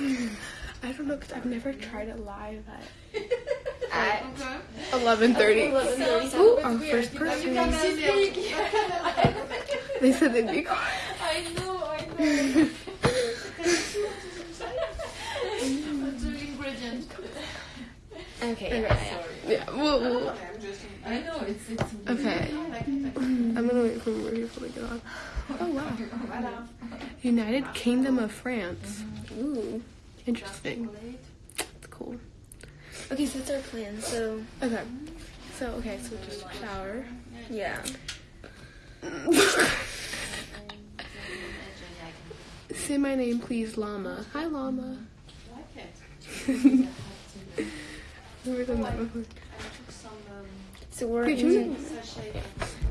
I don't know because I've never tried it live at At eleven thirty. 11:30. Ooh, our first person. They said they'd be quiet. I know, I know. Two ingredient. Okay, yeah, yeah. Yeah. Well, well, I know, it's, it's okay. I'm gonna wait for more people to get on. Oh wow. United Kingdom of France. Ooh. Interesting. That's cool. Okay, so that's our plan. So, Okay. So okay, so just shower. yeah. Say my name, please, Llama. Hi, Llama. Never done that before. So we're Wait, in,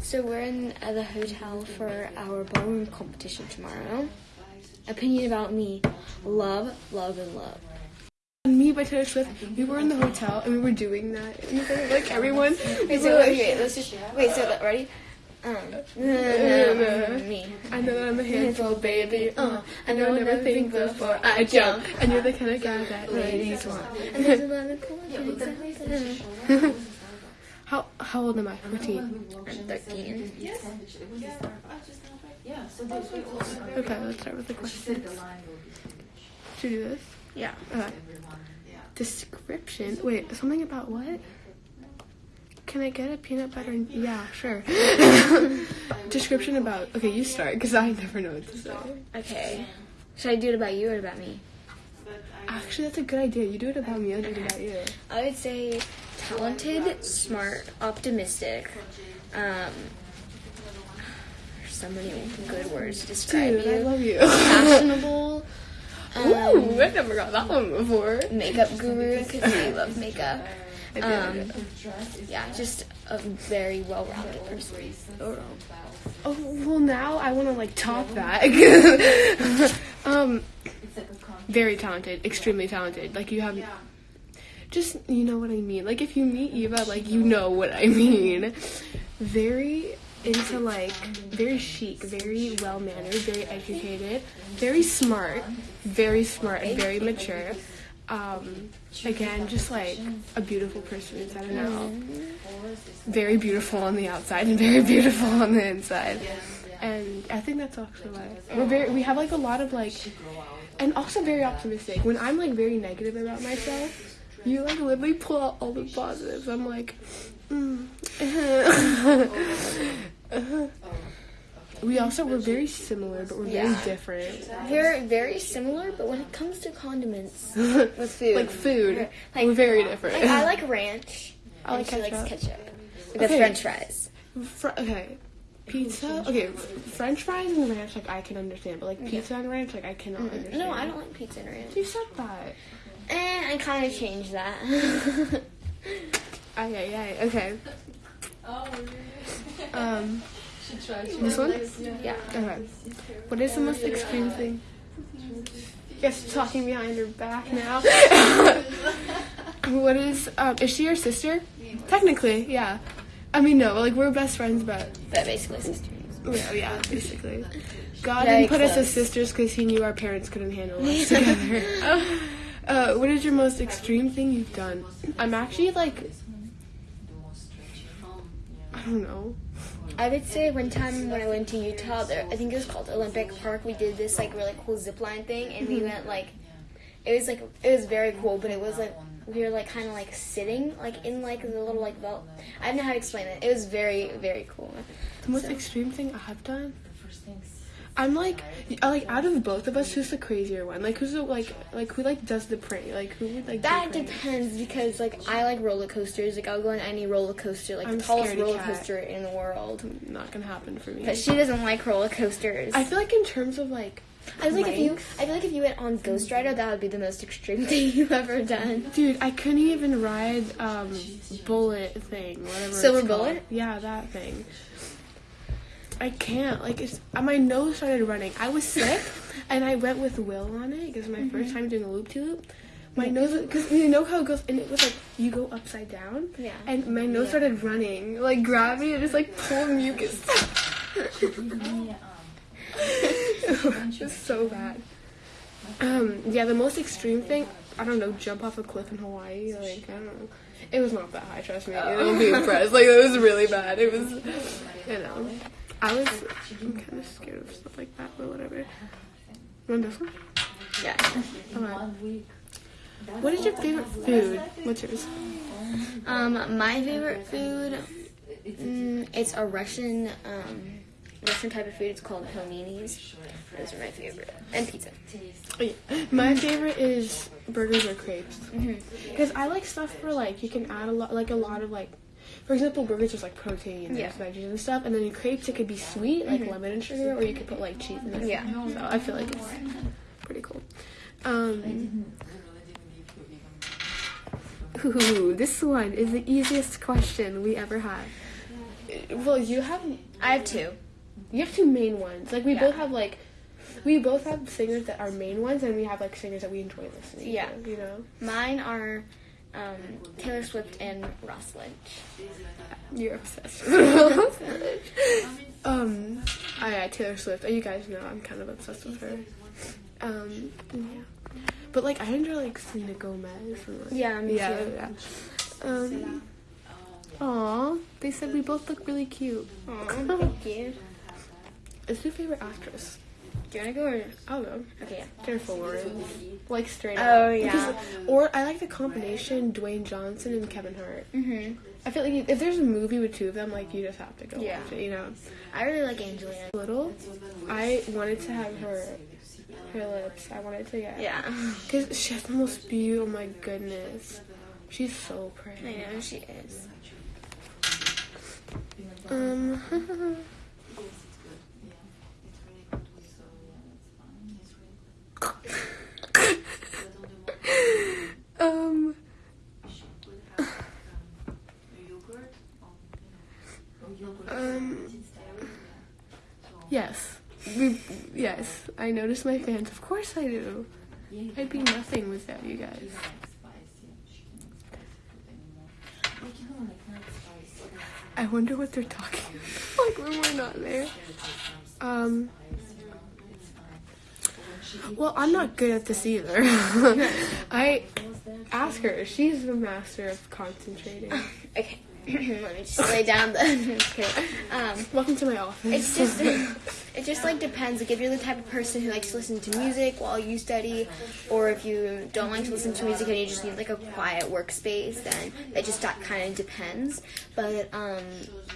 so we're in uh, the hotel for our ballroom competition tomorrow. Opinion about me: love, love, and love. Me by Taylor Swift. We were in the hotel and we were doing that. And we like everyone. Wait, so like, wait, wait, let's just wait. So that, ready? Um, me. I know that I'm a handful, baby. Uh, I know I never think before I jump. And you're the kind of guy that ladies want. And there's a lot of. How how old am I? 14. I'm 13. Okay, let's start with the questions. Should we do this? Yeah. Okay. Description. Wait, something about what? Can I get a peanut butter? And, yeah, sure. Description about. Okay, you start because I never know what to say. Okay. Should I do it about you or about me? Actually, that's a good idea. You do it about me. I'll do it about you. I would say talented, smart, optimistic. Um, there's so many good words to describe Dude, I you. love you. Fashionable. Ooh, Um, I've never got that one before. makeup guru because we love makeup. I I Um, yeah, just a very well-rounded person. Oh well, now I want to like top that. um, very talented, extremely talented. Like you have, just you know what I mean. Like if you meet Eva, like you know what I mean. Very into like very chic, very well mannered, very educated, very smart, very smart and very mature. Um, again, just like a beautiful person inside and out. Very beautiful on the outside and very beautiful on the inside. And I think that's actually why we're very. We have like a lot of like, and also very optimistic. When I'm like very negative about myself, you like literally pull out all the positives. I'm like. we also we're very similar, but we're very different. They're very similar, but when it comes to condiments with food, like food, Like- we're very different. like I like ranch. I like and she likes ketchup. ketchup. With Okay. French fries. Fr- okay, pizza. Okay, French fries and ranch like I can understand, but like pizza and ranch like I cannot understand. No, I don't like pizza and ranch. You said that. Eh, I kind of changed that. Aye, aye. Okay. Oh, Um, this one. yeah. Okay. What is the most extreme thing? Yes, talking behind her back now. what is um? Is she your sister? Technically, yeah. I mean, no, like we're best friends, but But basically sisters. yeah, yeah, basically. God Very didn't put us as sisters because He knew our parents couldn't handle us together. uh, what is your most extreme thing you've done? I'm actually like, don't know. I would say one time when I went to Utah, there I think it was called Olympic Park. We did this like really cool zip line thing, and we mm-hmm. went like, it was like it was very cool, but it was like we were like kind of like sitting like in like the little like belt. I don't know how to explain it. It was very very cool. The most extreme thing I've done. I'm like, like out of both of us, who's the crazier one? Like who's the like, like who like does the prank? Like who would like? That depends because like I like roller coasters. Like I'll go on any roller coaster, like I'm the tallest roller cat. coaster in the world. Not gonna happen for me. But she doesn't like roller coasters. I feel like in terms of like, I feel like if you, I feel like if you went on Ghost Rider, that would be the most extreme thing you've ever done. dude, I couldn't even ride um bullet thing, whatever. Silver bullet? Yeah, that thing. I can't. Like it's uh, my nose started running. I was sick, and I went with Will on it because my first time doing a loop to loop. My nose, because you know how it goes, and it was like you go upside down. Yeah. And my nose started running, like gravity, and just like pull mucus. it was so bad. Um, yeah, the most extreme thing, I don't know, jump off a cliff in Hawaii. Like, I don't know. It was not that high, trust me. You'll be impressed. Like, it was really bad. It was, you know. I was, I'm kind of scared of stuff like that, but whatever. You want this one? Yeah. Okay. What is your favorite food? What's yours? Um, my favorite food, mm, it's a Russian, um, Russian type of food. It's called paninis. Those are my favorite, and pizza. Yeah. My favorite is burgers or crepes. Because I like stuff where like you can add a lot, like a lot of like, for example, burgers there's like protein and Yeah. there's veggies and stuff, and then in crepes it could be sweet, like lemon and sugar, or you could put like cheese in it. Yeah. So I feel like it's pretty cool. Um, ooh, this one is the easiest question we ever had. Well, you have I have two. you have two main ones. Like we Yeah. both have like we both have singers that are main ones, and we have like singers that we enjoy listening. Yeah. to, you know. Mine are um, Taylor Swift and Ross Lynch. You're obsessed. with um, I yeah, Taylor Swift. You guys know I'm kind of obsessed with her. Um, yeah. But like I enjoy like Selena Gomez. And, like, Yeah, me yeah, too. yeah. Um. Aw, they said we both look really cute. Aw, thank you. Is your favorite actress? Do you want to go or? I'll go. Okay, yeah. Jennifer Lawrence. Like straight up. Oh, yeah. Because- or I like the combination Dwayne Johnson and Kevin Hart. hmm I feel like if there's a movie with two of them, like you just have to go Yeah. watch it. You know. I really like Angelina. Little, I wanted to have her her lips. I wanted to get. Yeah. Because she has the most beautiful. Oh my goodness, she's so pretty. I know she is. Um. Um. Yes. We, yes. I notice my fans. Of course I do. I'd be nothing without you guys. I wonder what they're talking about. like when we're not there. Um. Well, I'm not good at this either. I ask her. She's the master of concentrating. Okay. Let me just lay down the. Um, Welcome to my office. it's just it just like depends. Like if you're the type of person who likes to listen to music while you study, or if you don't like to listen to music and you just need like a quiet workspace, then it just that kind of depends. But um,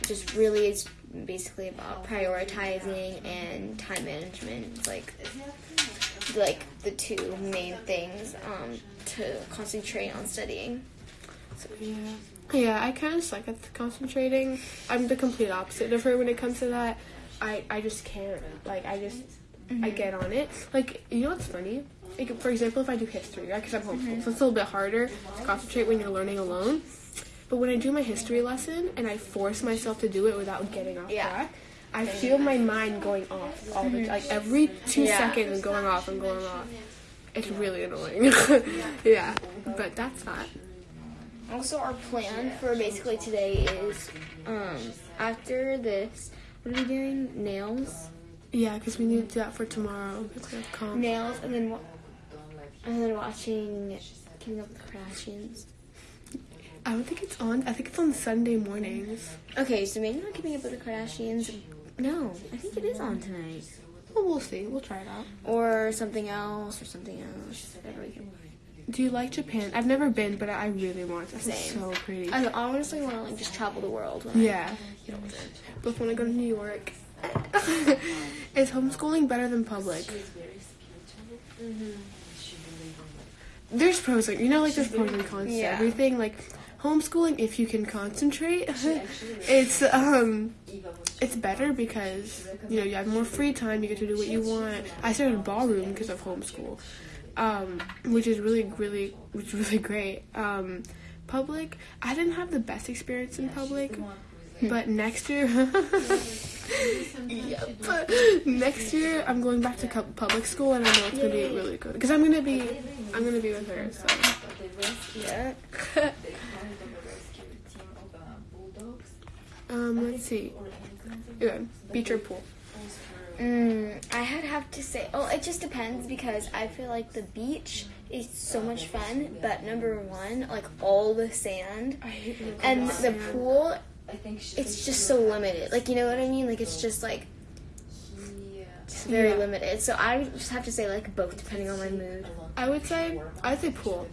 just really it's basically about prioritizing and time management. It's like like the two main things um, to concentrate on studying. Yeah. Yeah, I kind of suck at concentrating. I'm the complete opposite of her when it comes to that. I, I just can't. Like, I just, I mm-hmm. get on it. Like, you know what's funny? Like, for example, if I do history, right? Because I'm homeschooled, mm-hmm. so it's a little bit harder to concentrate when you're learning alone. But when I do my history lesson and I force myself to do it without getting off Yeah. track, I feel my mind going off all the mm-hmm. like every two Yeah. seconds going off and going off. It's really annoying. yeah, but that's that. Also, our plan for basically today is um, after this, what are we doing? Nails, Yeah, because we need to do that for tomorrow. It's nails, and then and then watching Keeping Up with the Kardashians. I don't think it's on. I think it's on Sunday mornings. Okay, so maybe not Keeping Up with the Kardashians. No, I think it is on tonight, Well, we'll see. We'll try it out. or something else, or something else. Whatever we can. Do you like Japan? I've never been, but I really want to. It's Same. so pretty. I honestly want to like just travel the world. When I Yeah. get older. Both want to go to New York. Is homeschooling better than public? There's pros, like you know, like there's pros and cons to Yeah. everything. Like homeschooling, if you can concentrate, it's um, it's better because you know you have more free time. You get to do what you want. I started ballroom because of homeschool, um, which is really, really, which is really great. Um, public, I didn't have the best experience in public, but next year, yep. next year I'm going back to public school, and I know it's gonna be really good because I'm gonna be, I'm gonna be with her. So. Yeah. Um, let's see. Yeah, beach or pool? Mm, I had have to say, oh, it just depends because I feel like the beach is so much fun, but number one, like all the sand, I hate when it and the pool, I think it's just so limited. Like you know what I mean? Like it's just like it's very Yeah. limited. So I just have to say like both, depending on my mood. I would say I'd say pool,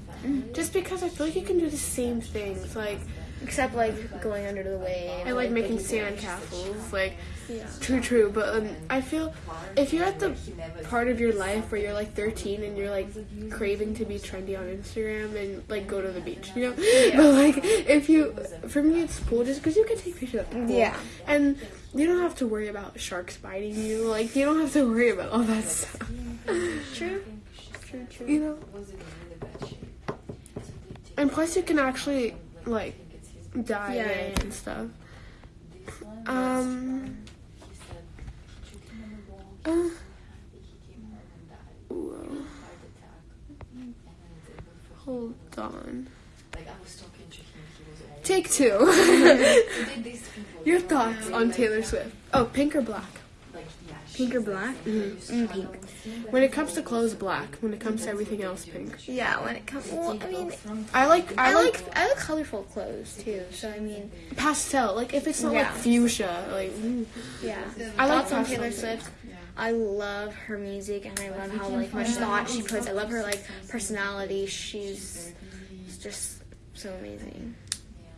just because I feel like you can do the same things, like Except like going under the wave. I like making big sand castles, like Yeah. true, true. But um, I feel if you're at the part of your life where you're like 13 and you're like craving to be trendy on Instagram and like go to the beach, you know. But like if you, for me, it's pool just because you can take pictures at the pool. Yeah. And you don't have to worry about sharks biting you. Like you don't have to worry about all that stuff. True. True. True. You know. And plus, you can actually like dive Yeah, in yeah. and stuff. Um. Uh, whoa. Hold on. Take two. Your thoughts on Taylor Swift? Oh, pink or black? Pink or black? Mm, pink. When it comes to clothes, black. When it comes to everything else, pink. Yeah. When it comes, well, I mean, I like. I, I like, like I like colorful clothes too. So I mean, pastel. Like if it's not like fuchsia, like. mm. yeah. I like Thoughts on. Taylor Swift. I love her music and I love how like much thought she puts. I love her like personality. She's just so amazing.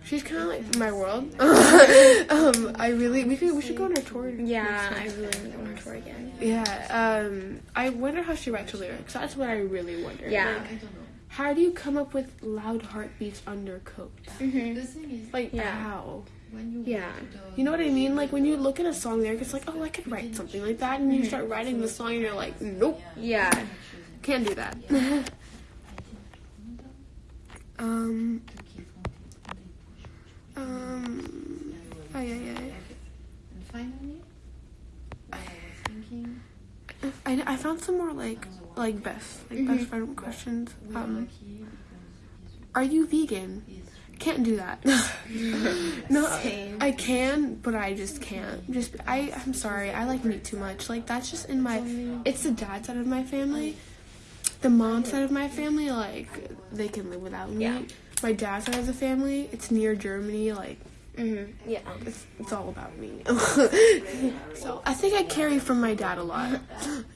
She's kind of like my world. um, I really we should we should go on her tour. Yeah, next I really want to go on tour again. yeah. Um, I wonder how she writes her lyrics. That's what I really wonder. Yeah. Like, how do you come up with loud heartbeats under coat? hmm The thing is, Like Yeah. how? when you Yeah. go to the You know what I mean? Like when you look at a song lyric, it's like, oh, I could write something like that, and you Mm-hmm. start writing the song, and you're like, nope, Yeah. can't do that. um. Um. Ay, ay, ay. And finally, what I was thinking, I, I found some more like like best like Mm-hmm. best friend questions. are Um, are you vegan? Can't do that. no, Same. I can, but I just can't. Just I I'm sorry. I like meat too much. Like that's just in my. It's the dad side of my family. The mom side of my family, like they can live without meat. Yeah. My dad's side of the family, it's near Germany. Like hmm Yeah. it's, it's all about me. so I think I carry from my dad a lot.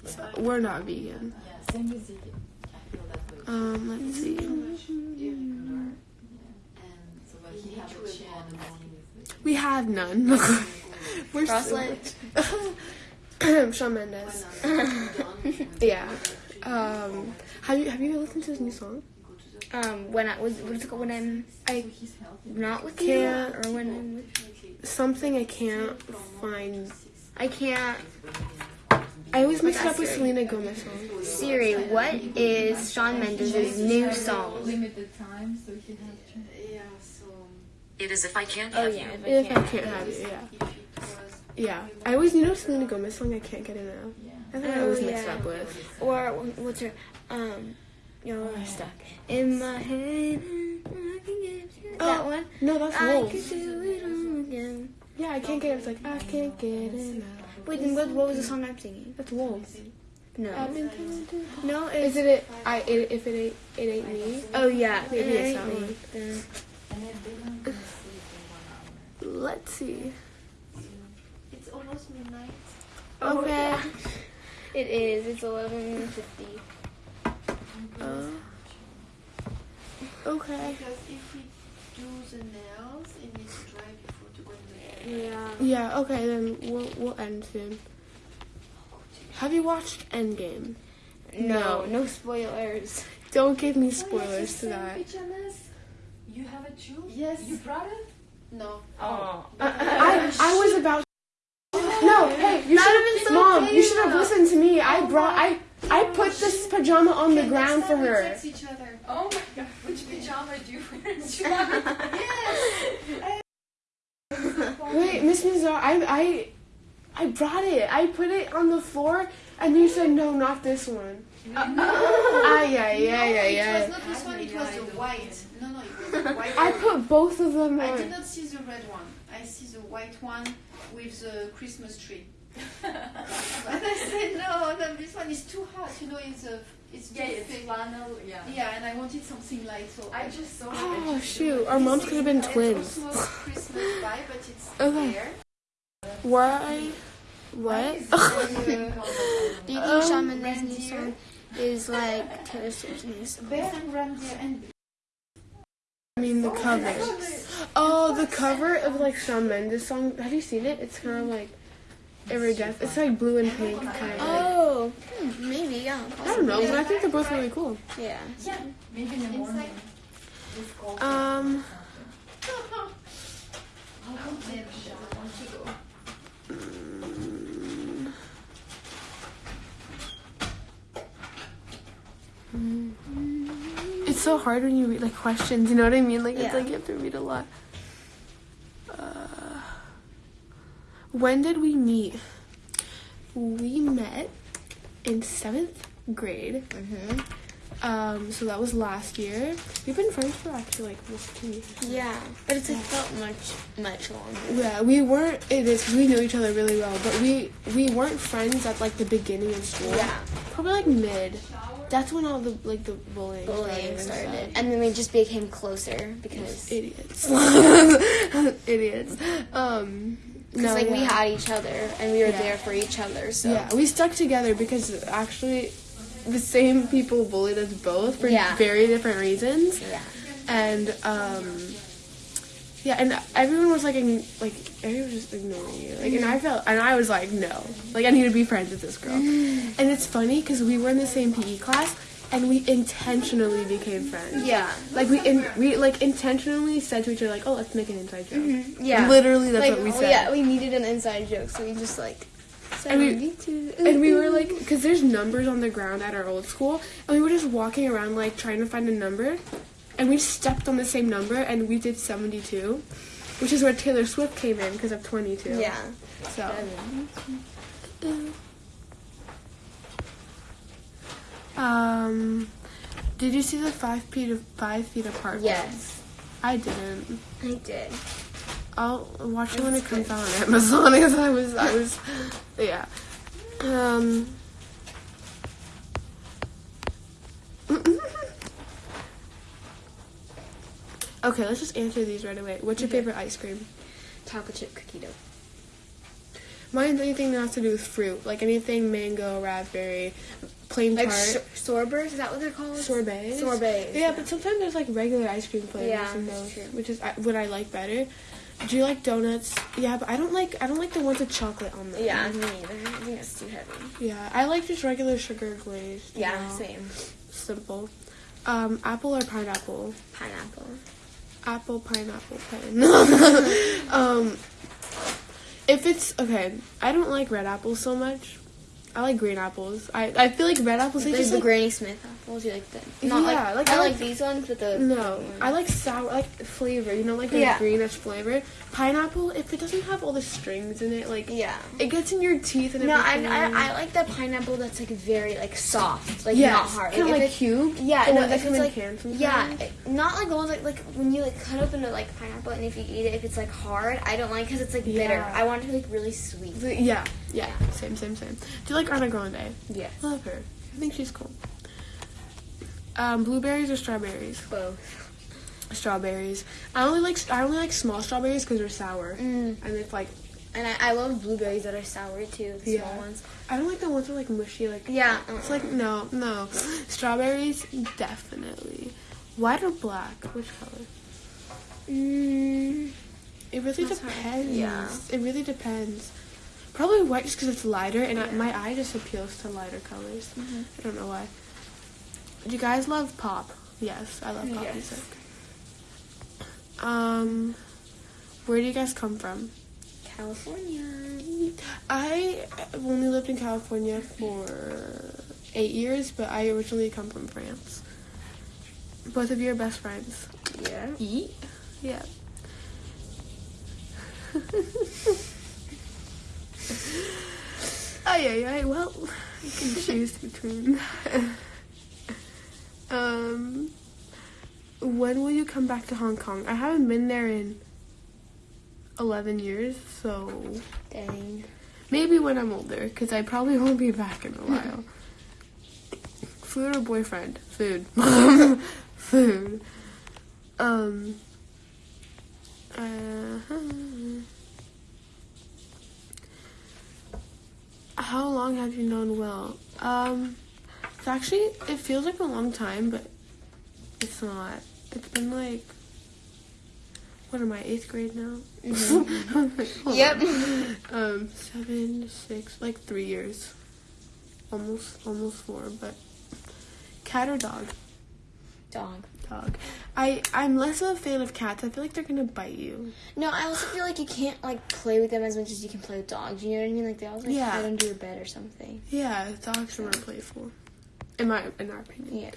So, we're not vegan. same with Ziggy. I feel that way. Um, let's see. And so when he had a chair in the morning with the We have none. We're Crosslet. Shawn Mendes. yeah. Um, have you have you listened to his new song? Um, when I was what is it called? When I'm I not with Can't- you, or when I'm with something I can't find. I can't. I always mix it up with Selena Gomez song. Siri, what is Shawn Mendes' new song? limited so he had to. It is if I can't Oh have yeah, you. if I If I can't. can't have it, yeah. Yeah. I always you know Selena Gomez song I can't get it enough. I think I always Oh, mix it up with. Or what's her? Um, you're oh. stuck in my head. I can get you. Oh, that Oh, one. No, that's I Wolves. could do it all again. Yeah, I can't get it. It's like I can't get enough. Wait, then what, what was the song I'm singing? That's Wolves. No, I've been telling you. no, Is it's it it? I it, if it ain't it ain't me. oh yeah, Maybe it it's ain't that me. one. Then- And then they don't go to sleep in one hour. Let's see. It's almost midnight. Oh, Okay. yeah. It is. It's eleven fifty. Uh, okay. Because if we do the nails, it needs to dry before to go in the bed. Yeah. Yeah. Okay. Then we'll we'll end soon. Have you watched Endgame? No, no spoilers. Don't give me spoilers to that. Pajamas? You have it too? Yes. You brought it? No. Oh. I I was about. No, hey, you should would've been so Mom, you should have listened to me. I brought I I put this pajama on the ground for her. each other. Oh my god, which pajama do you wear? Wait, Miss Mizar, I I I brought it. I put it on the floor, and you said no, not this one. Ah, yeah, yeah, yeah, yeah. It was not this one, it was the white. No, no, it was the white I put both of them I did not see the red one. I see the white one with the Christmas tree. And I said, no, no, this one is too hot. You know, it's a, it's Yeah, it's thick. flannel. Yeah. Yeah, and I wanted something light. So I just saw. Oh shoot, our moms could have been twins. vibe, but it's Okay. Why? What? Do you think Um, Shawn new song is like Taylor Swift's new song? Bear and reindeer and I mean the cover. Oh, the cover of like Shawn Mendes song. Have you seen it? It's kind of like iridescent. It's like blue and pink kind of. Oh, hmm, maybe yeah. I don't know, but I think they're both really cool. Yeah. Yeah. Maybe in the morning. It's. Um, it's so hard when you read like questions. You know what I mean? Like it's Yeah. like you have to read a lot. When did we meet? We met in seventh grade. Mm-hmm. Um, so that was last year. We've been friends for actually like almost two years. Yeah, but it's like felt much much longer. Yeah, we weren't. It is we knew each other really well, but we we weren't friends at like the beginning of school. Yeah, probably like mid. That's when all the like the bullying, bullying and started, and then we just became closer because Idiots, idiots. Um, because no, like we had each other and we were Yeah. there for each other. So Yeah, we stuck together because actually the same people bullied us both for Yeah. very different reasons. yeah, and um yeah and everyone was like like everyone was just ignoring you like and i felt and i was like no like i need to be friends with this girl and it's funny because we were in the same pe class and we intentionally became friends yeah, like we in, we like intentionally said to each other like oh let's make an inside joke mm-hmm. yeah. literally that's like, what we oh, said yeah, we needed an inside joke, so we just like. said And we- oh, we need to. and we were like because there's numbers on the ground at our old school and we were just walking around like trying to find a number and we stepped on the same number and we did 72 which is where taylor swift came in because of 22 yeah. so um did you see the five feet of five feet apart Yes, i didn't I did. I'll watch it when it comes out on Amazon. Because I was, I was, yeah. Um. okay, let's just answer these right away. What's your Okay. favorite ice cream? Chocolate chip cookie dough. Mine's anything that has to do with fruit, like anything mango, raspberry, plain Like tart, sor- sorbers, is that what they're called? sorbets. Sorbets. Yeah, but sometimes there's like regular ice cream flavors Yeah, in those, which is what I like better. Do you like donuts? Yeah, but I don't like I don't like the ones with chocolate on them. Yeah, me neither. I think it's too heavy. Yeah, I like just regular sugar glazed. Yeah, know, same. Simple. Um, apple or pineapple? Pineapple. Apple, pineapple, um, if it's okay, I don't like red apples so much. I like green apples. I, I feel like red apples. They just the like, Granny Smith apples, you like the not Yeah, like, like, I I like, like- these ones, but the no, I like sour, like flavor. You know, like the Yeah. greenish flavor. Pineapple, if it doesn't have all the strings in it, like yeah. it gets in your teeth and No, I, everything. I I like the pineapple that's like very like soft, like yes, not hard. kind of like it's- cube. yeah, no, that if it's like yeah, it- not like the ones like like when you like cut open a like pineapple and if you eat it, if it's like hard, I don't like because it's like bitter. Yeah. I want it to be like really sweet. The- yeah, yeah, same, same, same. Do you like Ariana Grande? Yeah, Love her. I think she's cool. Um, blueberries or strawberries? both. Strawberries. I only like I only like small strawberries because they're sour, Mm. and it's like And I, I love blueberries that are sour too, the Yeah. small ones. I don't like the ones that are like mushy. Like Yeah, it's like no, no. Strawberries definitely. White or black? Which color? Mm, It really That's hard. depends. Yeah. It really depends. Probably white just because it's lighter, and I, my eye just appeals to lighter colors. Mhm. I don't know why. Do you guys love pop? Yes, I love pop Yes. music. Um, where do you guys come from? California. I only lived in California for eight years, but I originally come from France. Both of you are best friends. Yeah. Eat? Yeah. Ay, ay, ay. Well, you can choose between. um, when will you come back to Hong Kong? I haven't been there in 11 years, so Dang. Maybe when I'm older, because I probably won't be back in a while. Food or boyfriend? Food. Food. Um. Uh, how long have you known Will? Um, it's actually it feels like a long time, but it's not. It's been like what am I eighth grade now? Hold Yep. on. Um, seven, six, like three years, almost almost four, but cat or dog? Dog. Dog. I I'm less of a fan of cats. I feel like they're gonna bite you. No, I also feel like you can't like play with them as much as you can play with dogs. You know what I mean? Like they always like Yeah. hide under your bed or something. Yeah, dogs are more playful, in my in our opinion. Yeah.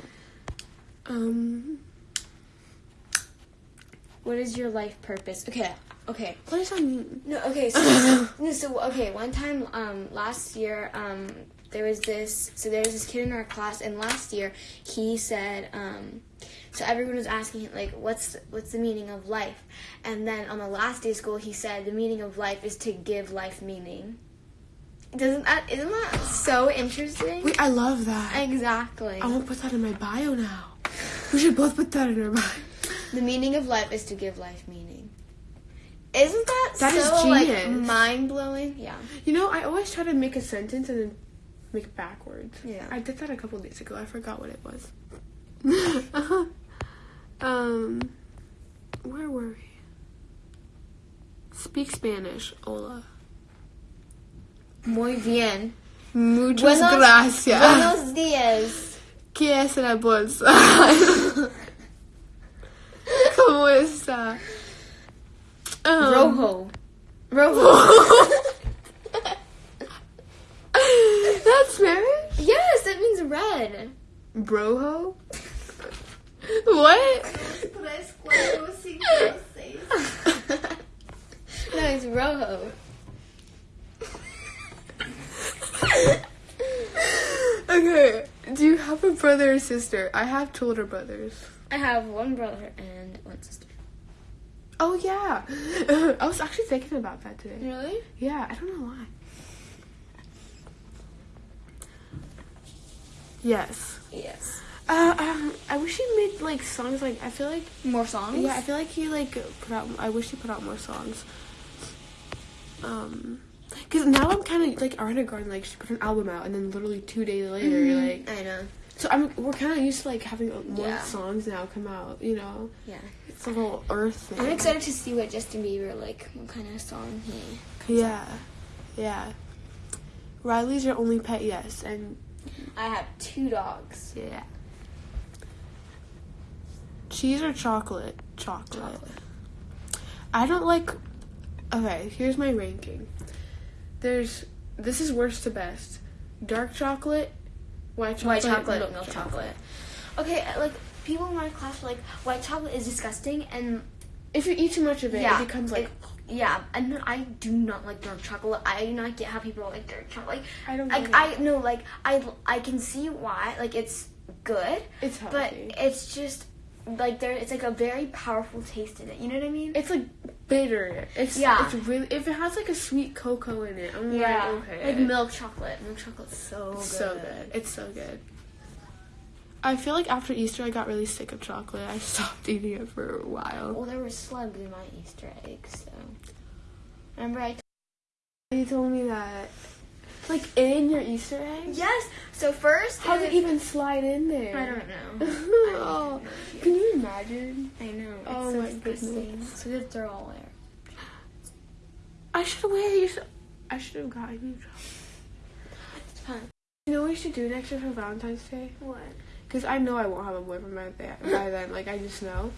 Um, What is your life purpose? Okay. Okay. what does that mean? No, okay, so, no, so okay, one time um last year um there was this so there was this kid in our class and last year he said um so everyone was asking him like what's what's the meaning of life? And then on the last day of school he said the meaning of life is to give life meaning. Doesn't that isn't that so interesting? Wait, I love that. Exactly. I want to put that in my bio now. We should both put that in our bio. The meaning of life is to give life meaning. Isn't that, That is so like genius. mind blowing? Yeah. You know, I always try to make a sentence and then make it backwards. Yeah. I did that a couple days ago. I forgot what it was. um, where were we? Speak Spanish, hola. Muy bien. Muchas Buenos- gracias. Buenos días. ¿Qué es la bolsa? ¿Cómo está? Um, Rojo. Rojo. That's Spanish? yes, that means red. Broho? what? Tres, cuatro, cinco, seis. no, it's rojo. Okay, do you have a brother or sister? I have two older brothers. I have one brother and one sister. Oh yeah, I was actually thinking about that today. Really? Yeah, I don't know why. Yes. Yes. Uh, um, I wish he made like songs. Like I feel like More songs? yeah, I feel like he like put out. I wish he put out more songs. Um, because now I'm kind of like Ariana Grande. Like she put an album out, and then literally two days later, you're like. I know. So I'm we're kind of used to like having more Yeah. songs now come out. You know, Yeah. it's a little Earth thing. I'm excited to see what Justin Bieber like. What kind of song he? Yeah, yeah. Riley's your only pet, yes, and I have two dogs. yeah. Cheese or chocolate? Chocolate. Chocolate. I don't like. Okay, here's my ranking. There's this is worst to best. Dark chocolate, white chocolate, White chocolate, milk, chocolate. Okay, uh, like people in my class were like white chocolate is disgusting, and If you eat too much of it, Yeah, it becomes like. it- yeah, and I do not like dark chocolate. I do not get how people like dark chocolate. Like, I don't. like. I no, like I I can see why. Like it's good, It's healthy. but it's just like there. It's like a very powerful taste in it. You know what I mean? It's like bitter. It's Yeah. It's really if it has like a sweet cocoa in it. I'm yeah, like okay. like milk chocolate. Milk chocolate's so good. so good. It's so good. I feel like after Easter, I got really sick of chocolate. I stopped eating it for a while. Well, there were slugs in my Easter eggs, so remember I. You told me that, like in your Easter egg. yes. So first, How did it even slide in there? I don't know. oh, I have no idea. can you imagine? I know. It's Oh so my goodness. So good throw all there. I should wear you. I should have gotten you. It's fun. You know what we should do next year for Valentine's Day? What? Because I know I won't have a boyfriend by, that, by then. Like I just know.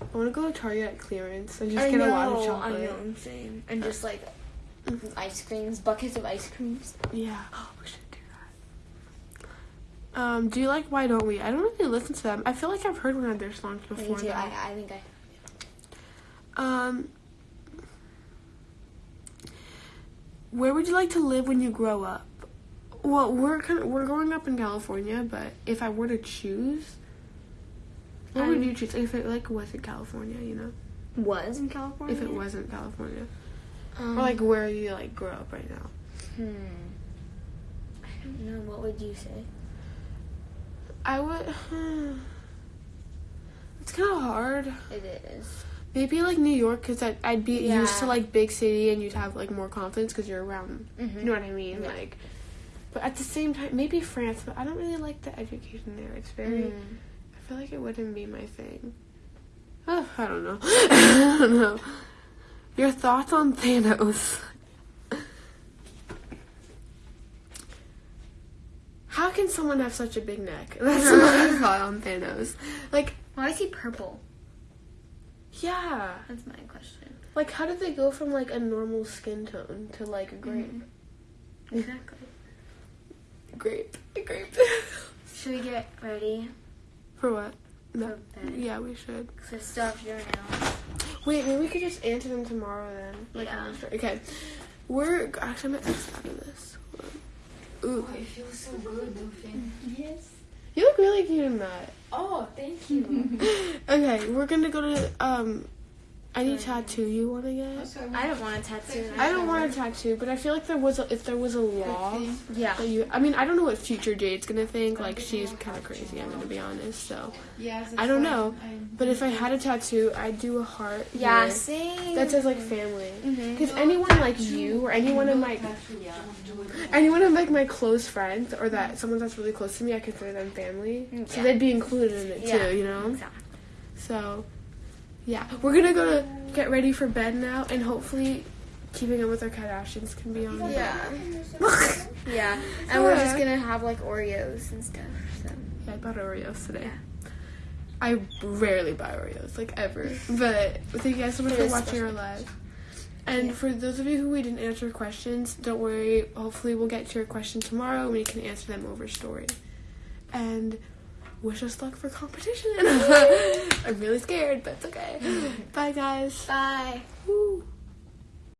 I want to go to Target at clearance and just I get know, a lot of chocolate. I know, same. And just like ice creams, buckets of ice creams. Yeah. Oh, we should do that. Um, do you like Why Don't We? I don't really listen to them. I feel like I've heard one of their songs before. Me too. I, I think I. Um, where would you like to live when you grow up? Well, we're kind of, we're growing up in California, but if I were to choose, what would I'm- you choose if it like wasn't California? You know, Was in California. if it wasn't California, Um, or like where you like grow up right now. Hmm. I don't know. What would you say? I would. It's kind of hard. It is. Maybe like New York, because I'd, I'd be used to like big city, and you'd have like more confidence because you're around. Mhm. You know what I mean? Yeah. Like, but at the same time, maybe France. But I don't really like the education there. It's very. Mm. I feel like it wouldn't be my thing. Oh, I don't know. I don't know. Your thoughts on Thanos? How can someone have such a big neck? That's my thought on Thanos. Like, Why is he purple? yeah. That's my question. Like, how did they go from like a normal skin tone to like a grape? Mm-hmm. Exactly. Grape. A grape. Should we get ready For what? for No. bed? Yeah, we should. Because I still have to do now. Wait, maybe we could just answer them tomorrow then. Like, Yeah. I'm Okay. We're actually I'm gonna X out of this. Ooh. Oh, it feels so good, Dolphin. Yes. You look really cute in that. Oh, thank you. Okay, we're gonna go to um any tattoo you wanna get. I don't want a tattoo. I don't want a tattoo, but I feel like there was a, if there was a law Yeah. that you I mean I don't know what future Jade's gonna think. Like she's kinda crazy, I'm gonna be honest, so Yeah, I don't know. But if I had a tattoo, I'd do a heart Yeah, same. that says like family. Because anyone like you or anyone in my anyone of like my close friends or that someone that's really close to me, I consider them family. So Yeah. they'd be included in it Yeah. too, you know. Exactly. So, yeah, we're gonna go to get ready for bed now, and hopefully, keeping up with our Kardashians can be on. Yeah. Yeah. And we're just gonna have like Oreos and stuff. So. Yeah, I bought Oreos today. I rarely buy Oreos, like ever. But thank you guys so much for watching our live. And for those of you who we didn't answer questions, don't worry. Hopefully, we'll get to your question tomorrow and we can answer them over story. And wish us luck for competition. I'm really scared, but it's okay. Bye, guys. Bye. Woo.